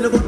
gonna good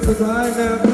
hip I never.